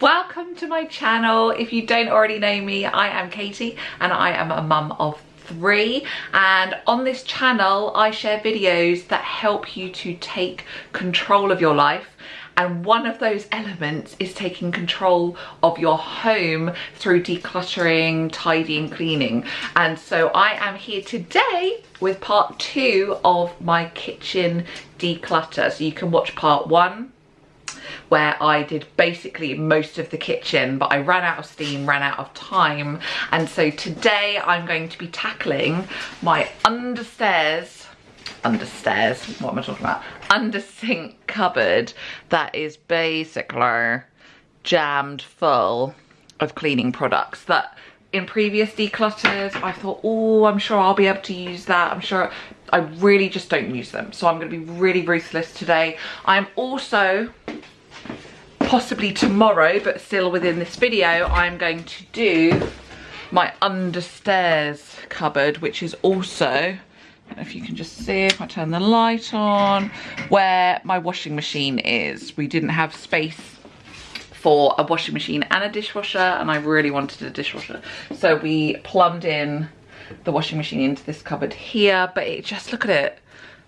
welcome to my channel. If you don't already know me, I am Katie and I am a mum of three and on this channel I share videos that help you to take control of your life and one of those elements is taking control of your home through decluttering, tidying, cleaning. And so I am here today with part two of my kitchen declutter. So you can watch part one where I did basically most of the kitchen but I ran out of steam, ran out of time. And so today I'm going to be tackling my understairs understairs what am I talking about? Under sink cupboard that is basically jammed full of cleaning products that in previous declutters I thought oh I'm sure I'll be able to use that. I'm sure I really just don't use them. So I'm going to be really ruthless today. I'm also possibly tomorrow but still within this video I'm going to do my understairs cupboard which is also if you can just see if I turn the light on where my washing machine is. We didn't have space for a washing machine and a dishwasher and I really wanted a dishwasher. So we plumbed in the washing machine into this cupboard here but it just look at it.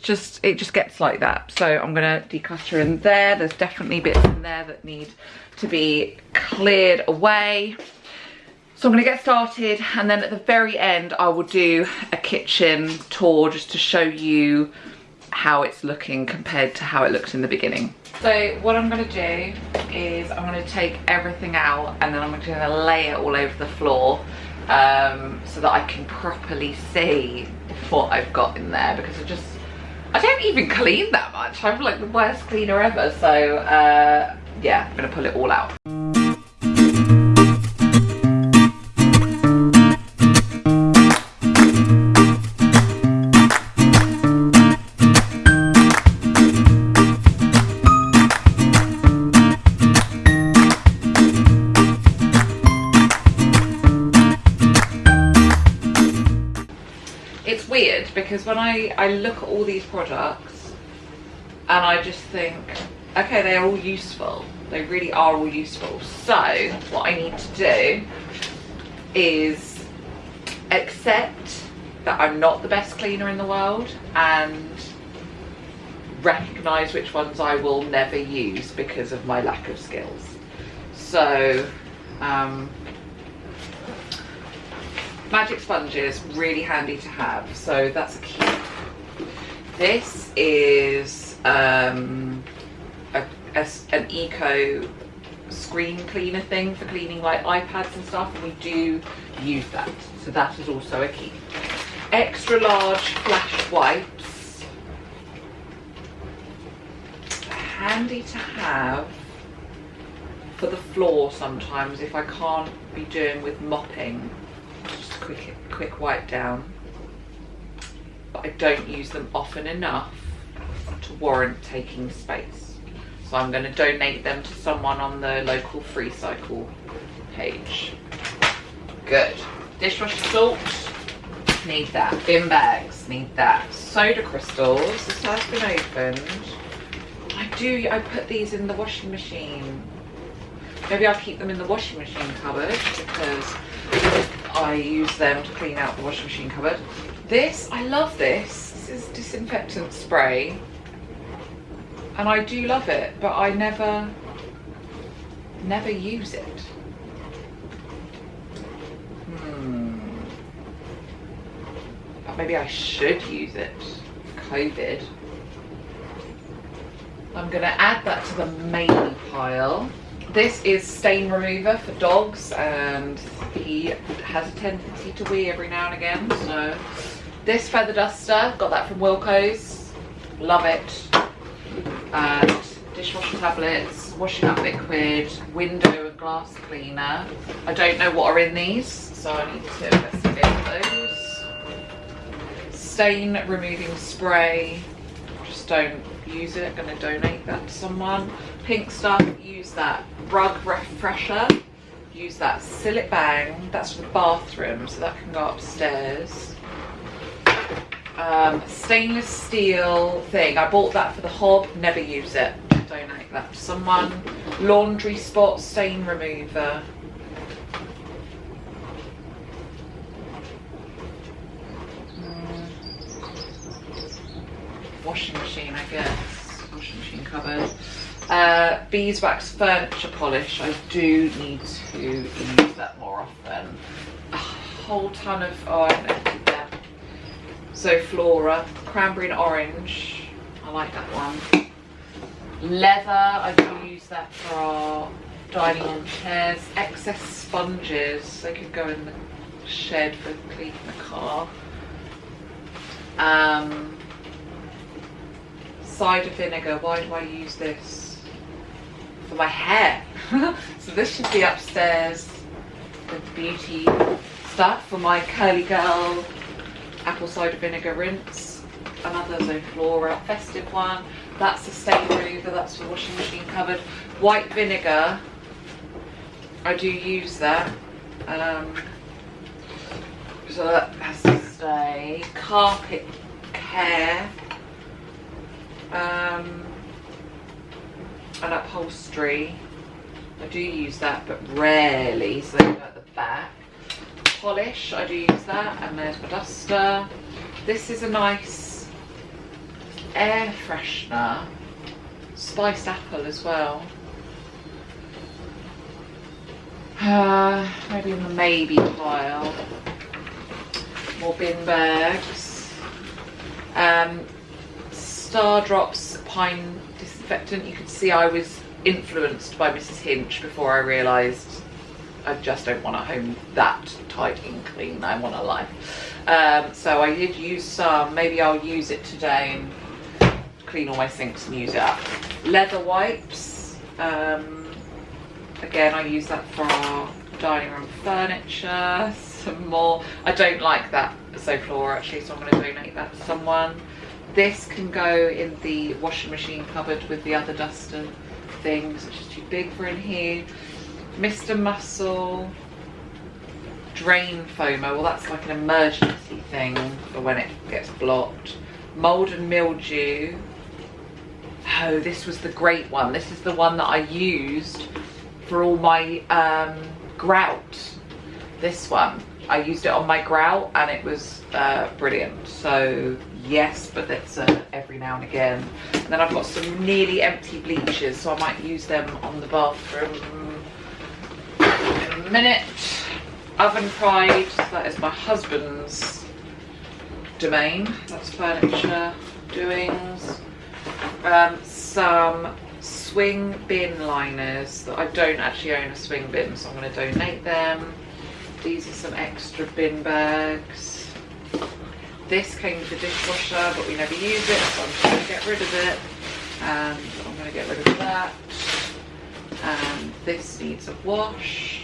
Just it just gets like that. So i'm gonna declutter in there. There's definitely bits in there that need to be cleared away. So i'm gonna get started and then at the very end i will do a kitchen tour just to show you how it's looking compared to how it looked in the beginning so what i'm gonna do is i'm gonna take everything out and then i'm gonna lay it all over the floor um, so that i can properly see what i've got in there because i just I don't even clean that much. I'm like the worst cleaner ever. So uh, yeah, I'm gonna pull it all out. I, I look at all these products and I just think, okay, they're all useful. They really are all useful. So what I need to do is accept that I'm not the best cleaner in the world and recognize which ones I will never use because of my lack of skills. So um, magic sponges really handy to have so that's a key this is um, a, a, an eco screen cleaner thing for cleaning like ipads and stuff and we do use that. So that is also a key. Extra large flash wipes. Handy to have for the floor sometimes if I can't be doing with mopping. Just a quick, quick wipe down. But I don't use them often enough to warrant taking space. So I'm going to donate them to someone on the local free cycle page. Good. Dishwasher salt, need that. Bin bags, need that. Soda crystals, this has been opened. I do, I put these in the washing machine. Maybe I'll keep them in the washing machine cupboard because I use them to clean out the washing machine cupboard. This, I love this. This is disinfectant spray. And I do love it, but I never, never use it. Hmm. But maybe I should use it. COVID. I'm gonna add that to the main pile. This is stain remover for dogs and he has a tendency to wee every now and again. So this feather duster, got that from Wilko's, love it. And dishwasher tablets, washing up liquid, window and glass cleaner. I don't know what are in these, so I need to investigate those. Stain removing spray, just don't use it, gonna donate that to someone. Pink stuff, use that. Rug refresher, use that. Cillit Bang, that's for the bathroom, so that can go upstairs. Um, stainless steel thing, I bought that for the hob, never use it. Donate that to someone. laundry spot stain remover. Mm. Washing machine, I guess. Washing machine cupboard. Uh, beeswax furniture polish. I do need to use that more often. A whole ton of, oh I haven't emptied that. Zoflora, cranberry and orange. I like that one. Leather, I do use that for our dining room chairs. Excess sponges, they could go in the shed for cleaning the car. Um, cider vinegar, why do I use this? For my hair. so this should be upstairs with beauty stuff for my curly girl apple cider vinegar rinse. Another Zoflora festive one. That's the stain remover, that's the washing machine covered. White vinegar, I do use that. Um, so that has to stay. Carpet care. Um, and upholstery. I do use that, but rarely, so they go at the back. Polish, I do use that, and there's my duster. This is a nice air freshener, spiced apple as well. Uh, maybe in the maybe pile. More bin bags. Um, Star Drops Pine Disinfectant. You can see I was influenced by Mrs. Hinch before I realised I just don't want a home that tight and clean. I want a life. Um, so I did use some. Maybe I'll use it today and clean all my sinks and use it up. Leather wipes. Um, again, I use that for our dining room furniture. Some more. I don't like that Zoflora actually, so I'm going to donate that to someone. This can go in the washing machine cupboard with the other duster things, which is too big for in here. Mr. Muscle drain foamer. Well, that's like an emergency thing for when it gets blocked. Mold and mildew oh this was the great one this is the one that I used for all my um, grout this one I used it on my grout and it was uh, brilliant so yes but that's uh, every now and again and then I've got some nearly empty bleachers so I might use them on the bathroom minute. Oven pride that is my husband's domain. That's furniture doings um, some swing bin liners that I don't actually own a swing bin so I'm going to donate them. These are some extra bin bags. This came with the dishwasher but we never use it so I'm just going to get rid of it. And I'm going to get rid of that. And this needs a wash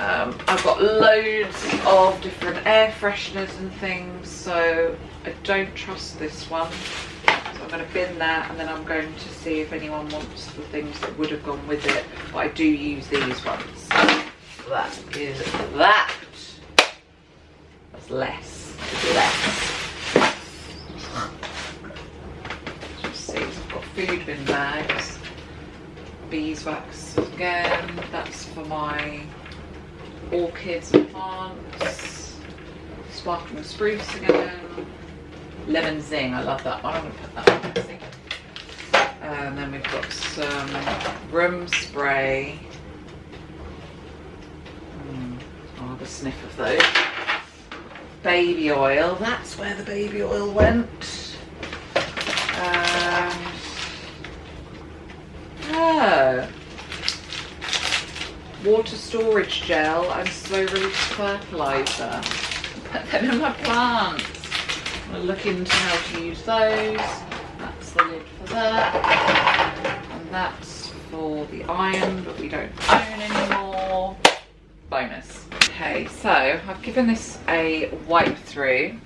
um, I've got loads of different air fresheners and things so I don't trust this one so I'm going to bin that and then I'm going to see if anyone wants the things that would have gone with it. But I do use these ones. That is that. That's less. less. See, I've got food bin bags. Beeswax again. That's for my orchids and plants. Sparkling spruce again lemon zing. I love that one. I'm going to put that on And then we've got some room spray. Mm, I'll have a sniff of those. Baby oil. That's where the baby oil went. Um, oh. Water storage gel and slow release fertilizer. Put them in my plants. We'll look into how to use those. That's the lid for that. And that's for the iron, but we don't own anymore. Bonus. Okay, so I've given this a wipe through.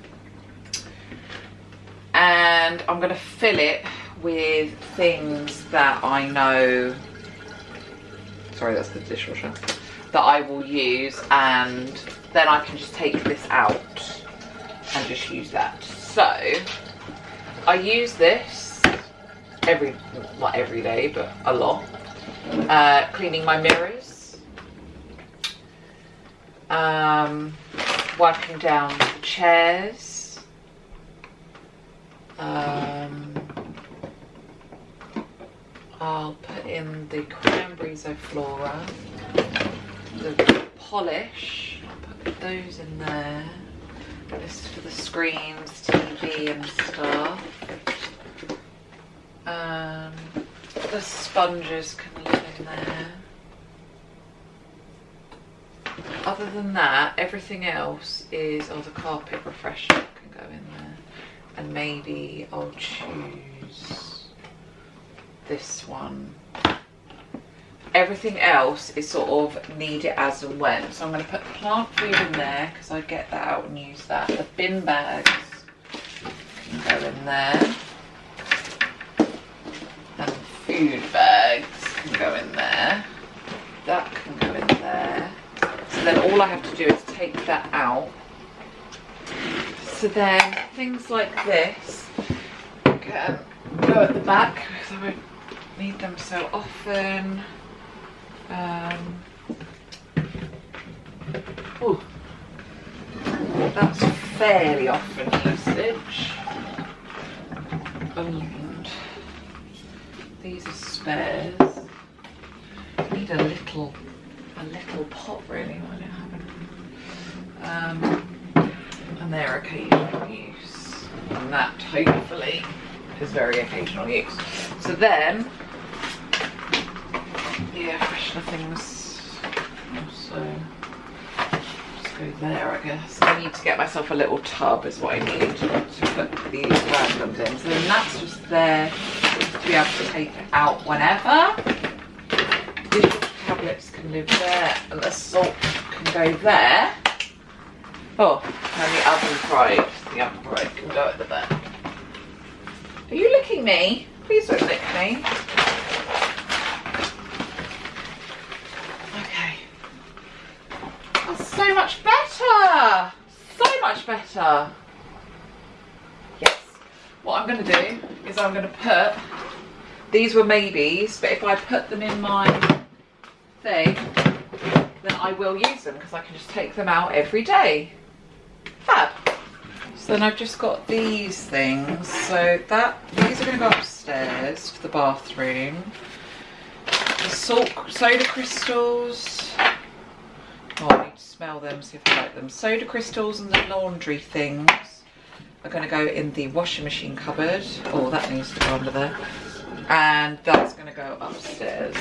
And I'm going to fill it with things that I know sorry that's the dishwasher that I will use and then I can just take this out and just use that. So I use this every, not every day, but a lot. uh, cleaning my mirrors, um, wiping down the chairs, um, I'll put in the cranberry flora, the polish, I'll put those in there. This is for the screens, TV and stuff. Um, the sponges can live in there. Other than that, everything else is, oh the carpet refresher can go in there. And maybe I'll choose this one. Everything else is sort of need it as and when. So I'm going to put plant food in there because I get that out and use that. The bin bags can go in there and food bags can go in there. That can go in there. So then all I have to do is take that out. So then things like this can go um, at the back because I won't need them so often. Um, ooh, that's fairly often usage. Um, these are spares. Need a little, a little pot really. I don't have Um, and occasional use. And that hopefully is very occasional use. So then, yeah, freshener things also just go there I guess. I need to get myself a little tub is what I need to put these randoms in. So then that's just there to be able to take out whenever. These tablets can live there and the salt can go there. Oh, and the oven pride, the oven pride can go at the back. Are you licking me? Please don't lick me. Okay. That's so much better. So much better. Yes. What I'm going to do is I'm going to put these were maybes, but if I put them in my thing, then I will use them because I can just take them out every day. Fab. So then I've just got these things. So that these are going to go upstairs to the bathroom. The salt soda crystals. Oh, To smell them, see if I like them. Soda crystals and the laundry things are going to go in the washing machine cupboard. Oh, that needs to go under there and that's going to go upstairs.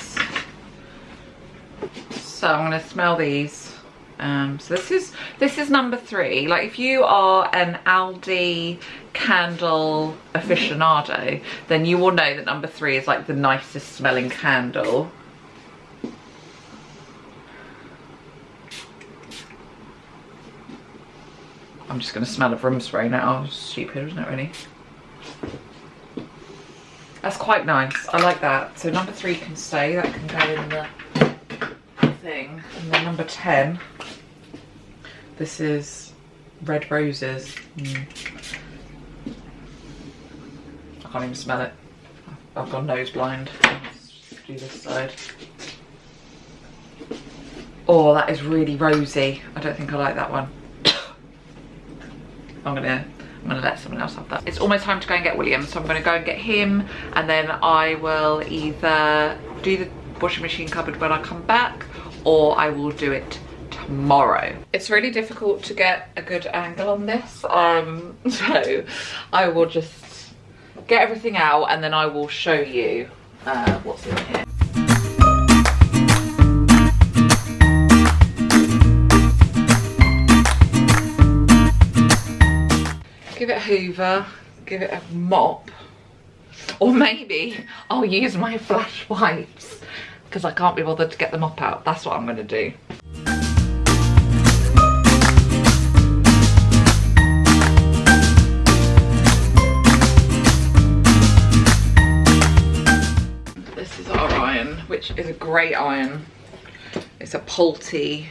So I'm going to smell these. Um, so this is this is number three. Like if you are an Aldi candle aficionado, then you will know that number three is like the nicest smelling candle. I'm just going to smell of room spray now. Stupid, isn't it really? That's quite nice. I like that. So number three can stay. That can go in the thing. And then number 10. This is red roses. Mm. I can't even smell it. I've gone nose blind. Let's do this side. Oh, that is really rosy. I don't think I like that one. I'm gonna I'm gonna let someone else have that. It's almost time to go and get William, so I'm gonna go and get him and then I will either do the washing machine cupboard when I come back or I will do it tomorrow. It's really difficult to get a good angle on this, um, so I will just get everything out and then I will show you uh, what's in here. Hoover, give it a mop, or maybe I'll use my flash wipes because I can't be bothered to get the mop out. That's what I'm going to do. This is our iron, which is a great iron. It's a Polti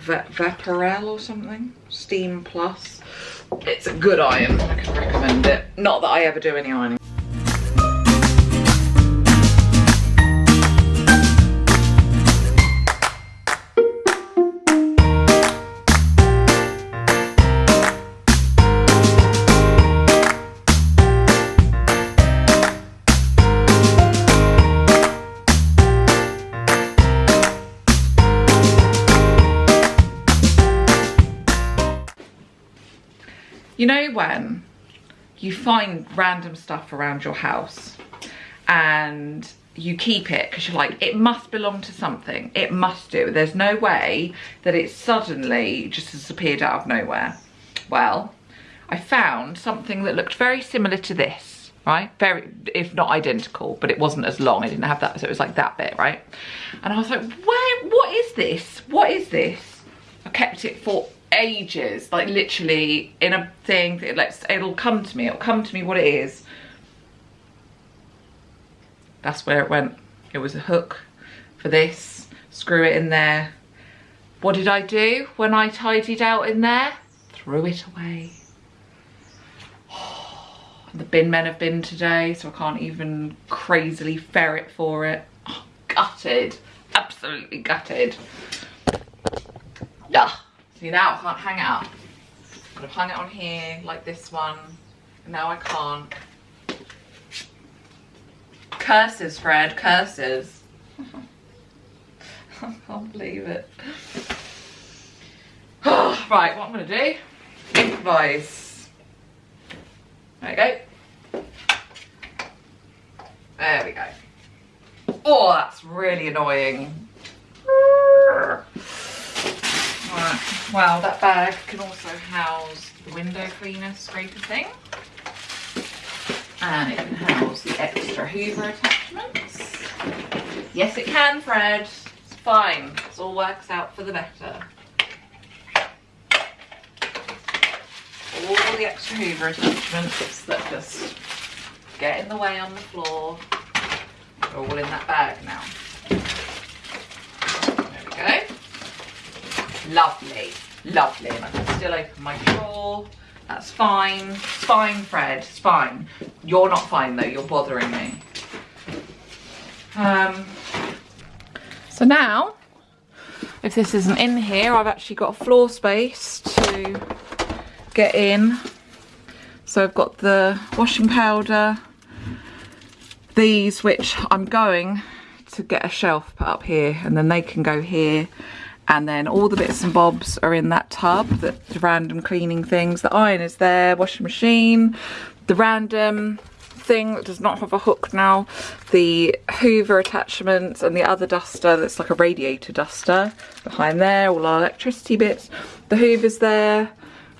Vaporella or something, Steam Plus. It's a good iron, I can recommend it. Not that I ever do any ironing. When you find random stuff around your house and you keep it because you're like, it must belong to something. It must do. There's no way that it suddenly just disappeared out of nowhere. Well, I found something that looked very similar to this, right? Very, if not identical, but it wasn't as long. I didn't have that, so it was like that bit, right? And I was like, where, what is this? What is this? I kept it for ages, like literally in a thing, that lets, it'll come to me, it'll come to me what it is. That's where it went. It was a hook for this, screw it in there. What did I do when I tidied out in there? Threw it away. The bin men have been today, so I can't even crazily ferret for it. Oh, gutted, absolutely gutted. Yeah. See now I can't hang it up. Could have hung it on here like this one. And now I can't. Curses, Fred, curses. I can't believe it. right, what I'm gonna do, improvise. There we go. There we go. Oh, that's really annoying. Right. Well, that bag can also house the window cleaner scraper thing. And it can house the extra hoover attachments. Yes, it can, Fred. It's fine. It all works out for the better. All the extra hoover attachments that just get in the way on the floor are all in that bag now. There we go. Lovely, lovely. And I can still open my drawer. That's fine. It's fine, Fred. It's fine. You're not fine though. You're bothering me. Um, so now, if this isn't in here, I've actually got a floor space to get in. So I've got the washing powder, these which I'm going to get a shelf put up here and then they can go here and then all the bits and bobs are in that tub, the, random cleaning things. The iron is there, washing machine, the random thing that does not have a hook now, the hoover attachments and the other duster that's like a radiator duster behind there, all our electricity bits. The hoover's there.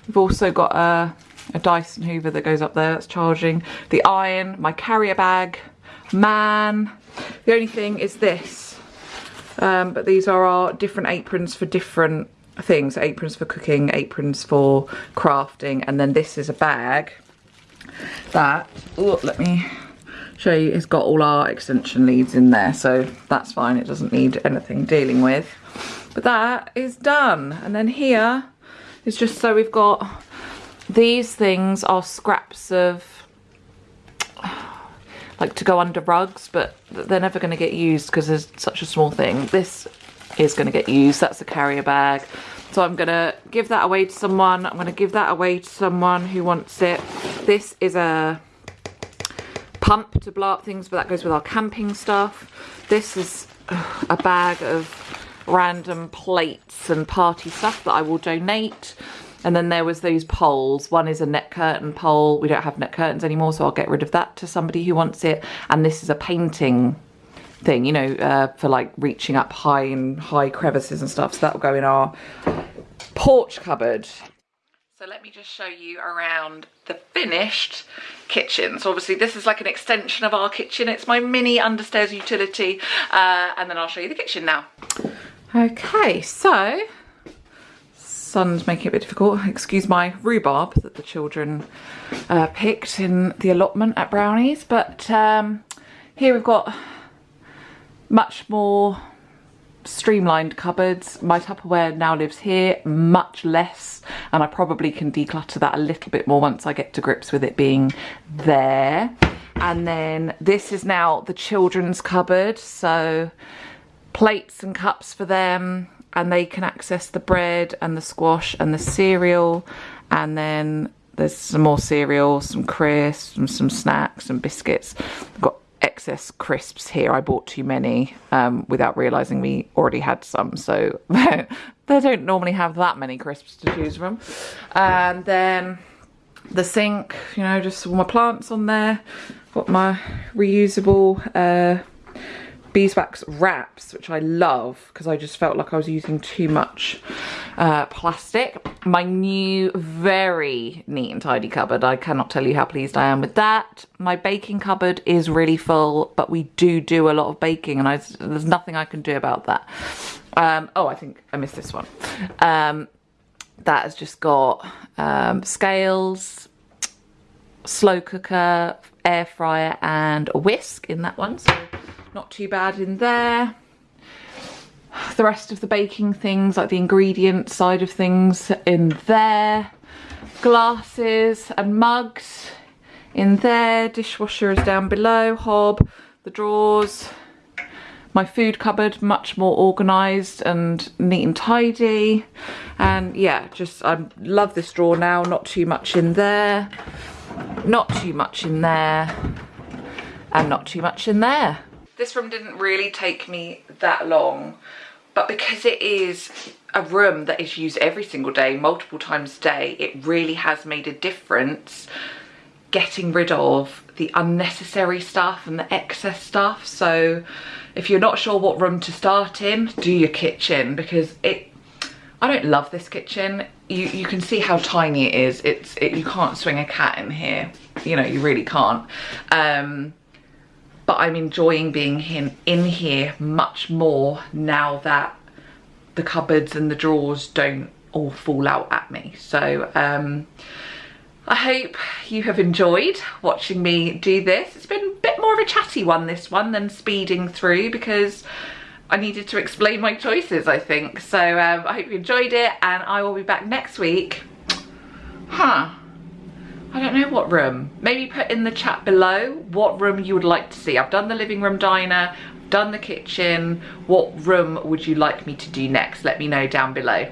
We've also got a, a Dyson hoover that goes up there that's charging. The iron, my carrier bag, man. The only thing is this um, but these are our different aprons for different things. Aprons for cooking, aprons for crafting, and then this is a bag that, oh, let me show you, it's got all our extension leads in there, so that's fine, it doesn't need anything dealing with. But that is done. And then here is just so we've got, these things are scraps of like to go under rugs, but they're never going to get used because there's such a small thing. This is going to get used. That's a carrier bag. So I'm going to give that away to someone. I'm going to give that away to someone who wants it. This is a pump to blow up things, but that goes with our camping stuff. This is a bag of random plates and party stuff that I will donate. And then there was those poles. One is a net curtain pole. We don't have net curtains anymore, so I'll get rid of that to somebody who wants it. And this is a painting thing, you know, uh, for like reaching up high and high crevices and stuff. So that will go in our porch cupboard. So let me just show you around the finished kitchen. So obviously this is like an extension of our kitchen. It's my mini understairs utility. Uh, and then I'll show you the kitchen now. Okay, so sun's making it a bit difficult. Excuse my rhubarb that the children uh, picked in the allotment at Brownies. But um, here we've got much more streamlined cupboards. My Tupperware now lives here, much less, and I probably can declutter that a little bit more once I get to grips with it being there. And then this is now the children's cupboard, so plates and cups for them, and they can access the bread and the squash and the cereal and then there's some more cereal, some crisps, some, some snacks and biscuits. I've got excess crisps here. I bought too many um, without realising we already had some. So they don't normally have that many crisps to choose from. And then the sink, you know, just all my plants on there. Got my reusable uh, beeswax wraps, which I love because I just felt like I was using too much uh, plastic. My new very neat and tidy cupboard. I cannot tell you how pleased I am with that. My baking cupboard is really full, but we do do a lot of baking and I, there's nothing I can do about that. Um, oh, I think I missed this one. Um, that has just got um, scales, slow cooker, air fryer and a whisk in that one. So not too bad in there. The rest of the baking things, like the ingredient side of things in there. Glasses and mugs in there. Dishwasher is down below, hob, the drawers. My food cupboard, much more organised and neat and tidy. And yeah, just I love this drawer now, not too much in there. Not too much in there. And not too much in there. This room didn't really take me that long, but because it is a room that is used every single day, multiple times a day, it really has made a difference getting rid of the unnecessary stuff and the excess stuff. So if you're not sure what room to start in, do your kitchen because it I don't love this kitchen. You you can see how tiny it is. It's it, you can't swing a cat in here. You know, you really can't. Um but I'm enjoying being in, in here much more now that the cupboards and the drawers don't all fall out at me. So um, I hope you have enjoyed watching me do this. It's been a bit more of a chatty one, this one, than speeding through because I needed to explain my choices, I think. So um, I hope you enjoyed it and I will be back next week. Huh. I don't know what room. Maybe put in the chat below what room you would like to see. I've done the living room diner, done the kitchen. What room would you like me to do next? Let me know down below.